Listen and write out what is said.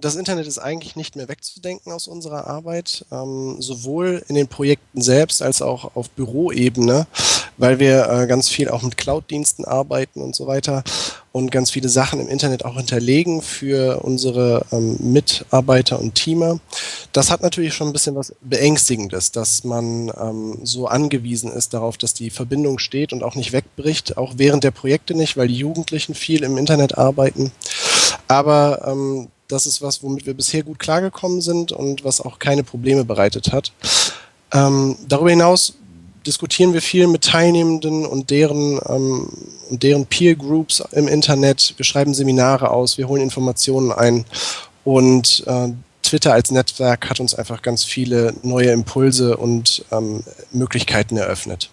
das Internet ist eigentlich nicht mehr wegzudenken aus unserer Arbeit, ähm, sowohl in den Projekten selbst als auch auf Büroebene, weil wir äh, ganz viel auch mit Cloud-Diensten arbeiten und so weiter und ganz viele Sachen im Internet auch hinterlegen für unsere ähm, Mitarbeiter und Teamer. Das hat natürlich schon ein bisschen was Beängstigendes, dass man ähm, so angewiesen ist darauf, dass die Verbindung steht und auch nicht wegbricht, auch während der Projekte nicht, weil die Jugendlichen viel im Internet arbeiten. Aber ähm, das ist was, womit wir bisher gut klargekommen sind und was auch keine Probleme bereitet hat. Ähm, darüber hinaus diskutieren wir viel mit Teilnehmenden und deren, ähm, und deren Peer Groups im Internet. Wir schreiben Seminare aus, wir holen Informationen ein und äh, Twitter als Netzwerk hat uns einfach ganz viele neue Impulse und ähm, Möglichkeiten eröffnet.